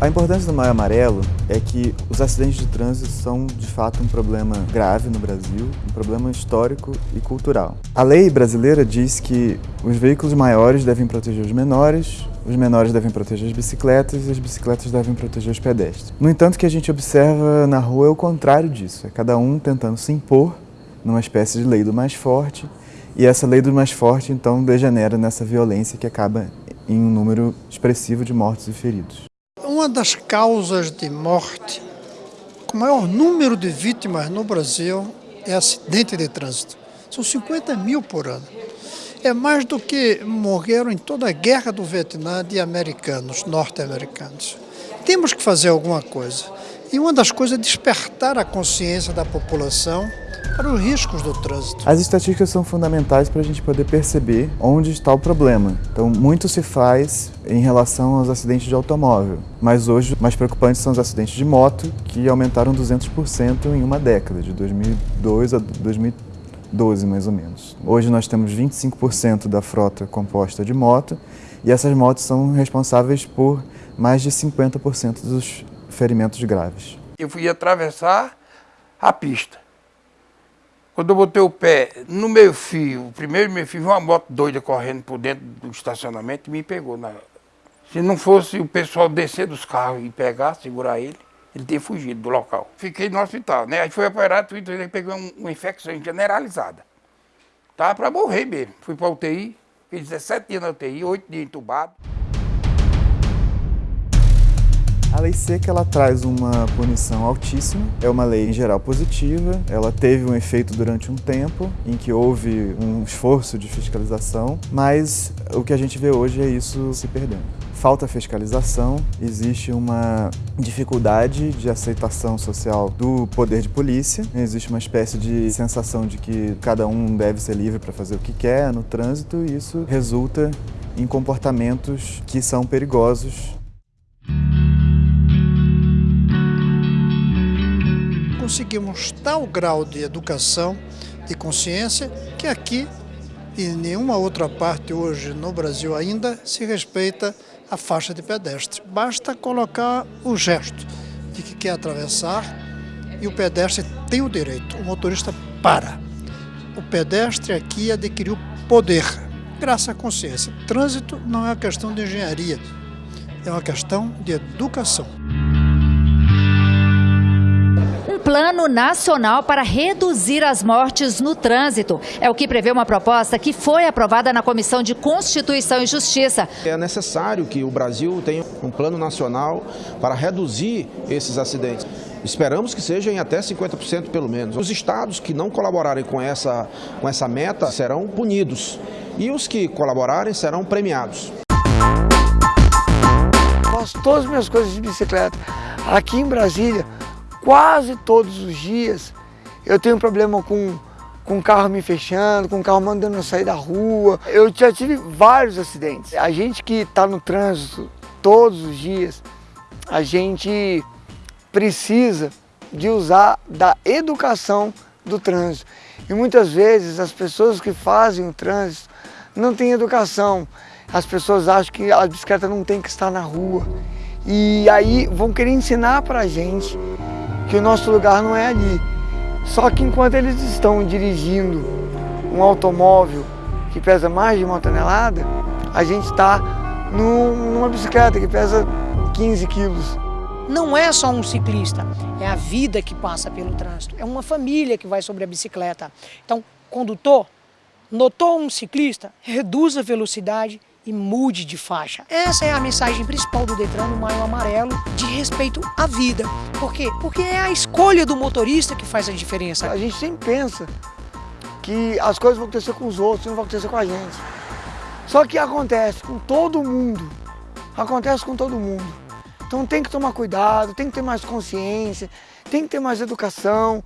A importância do Maio Amarelo é que os acidentes de trânsito são, de fato, um problema grave no Brasil, um problema histórico e cultural. A lei brasileira diz que os veículos maiores devem proteger os menores, os menores devem proteger as bicicletas e as bicicletas devem proteger os pedestres. No entanto, o que a gente observa na rua é o contrário disso, é cada um tentando se impor numa espécie de lei do mais forte, e essa lei do mais forte, então, degenera nessa violência que acaba em um número expressivo de mortos e feridos. Uma das causas de morte, com maior número de vítimas no Brasil, é acidente de trânsito. São 50 mil por ano. É mais do que morreram em toda a guerra do Vietnã de americanos, norte-americanos. Temos que fazer alguma coisa. E uma das coisas é despertar a consciência da população para os riscos do trânsito. As estatísticas são fundamentais para a gente poder perceber onde está o problema. Então, muito se faz em relação aos acidentes de automóvel, mas hoje mais preocupantes são os acidentes de moto, que aumentaram 200% em uma década, de 2002 a 2012 mais ou menos. Hoje nós temos 25% da frota composta de moto e essas motos são responsáveis por mais de 50% dos ferimentos graves. Eu fui atravessar a pista. Quando eu botei o pé no meio fio, o primeiro meio fio, uma moto doida correndo por dentro do estacionamento e me pegou. Na... Se não fosse o pessoal descer dos carros e pegar, segurar ele, ele teria fugido do local. Fiquei no hospital, né? Aí foi operado, ele pegou uma infecção generalizada. Tava para morrer mesmo. Fui para UTI, fiquei 17 dias na UTI, 8 dias entubado. A lei seca ela traz uma punição altíssima, é uma lei em geral positiva, ela teve um efeito durante um tempo em que houve um esforço de fiscalização, mas o que a gente vê hoje é isso se perdendo. Falta fiscalização, existe uma dificuldade de aceitação social do poder de polícia, existe uma espécie de sensação de que cada um deve ser livre para fazer o que quer no trânsito e isso resulta em comportamentos que são perigosos conseguimos tal grau de educação, de consciência, que aqui e em nenhuma outra parte hoje no Brasil ainda se respeita a faixa de pedestre. Basta colocar o gesto de que quer atravessar e o pedestre tem o direito, o motorista para. O pedestre aqui adquiriu poder, graças à consciência. Trânsito não é uma questão de engenharia, é uma questão de educação. Plano Nacional para reduzir as mortes no trânsito. É o que prevê uma proposta que foi aprovada na Comissão de Constituição e Justiça. É necessário que o Brasil tenha um plano nacional para reduzir esses acidentes. Esperamos que seja em até 50% pelo menos. Os estados que não colaborarem com essa, com essa meta serão punidos e os que colaborarem serão premiados. Faço todas as minhas coisas de bicicleta. Aqui em Brasília, quase todos os dias eu tenho problema com, com o carro me fechando, com o carro mandando eu sair da rua. Eu já tive vários acidentes. A gente que está no trânsito todos os dias, a gente precisa de usar da educação do trânsito. E muitas vezes as pessoas que fazem o trânsito não têm educação. As pessoas acham que a bicicleta não tem que estar na rua. E aí vão querer ensinar para a gente que o nosso lugar não é ali. Só que enquanto eles estão dirigindo um automóvel que pesa mais de uma tonelada, a gente está numa bicicleta que pesa 15 quilos. Não é só um ciclista, é a vida que passa pelo trânsito, é uma família que vai sobre a bicicleta. Então, condutor, notou um ciclista, reduz a velocidade, e mude de faixa. Essa é a mensagem principal do Detran no Maio Amarelo, de respeito à vida. Por quê? Porque é a escolha do motorista que faz a diferença. A gente sempre pensa que as coisas vão acontecer com os outros, não vão acontecer com a gente. Só que acontece com todo mundo. Acontece com todo mundo. Então tem que tomar cuidado, tem que ter mais consciência, tem que ter mais educação.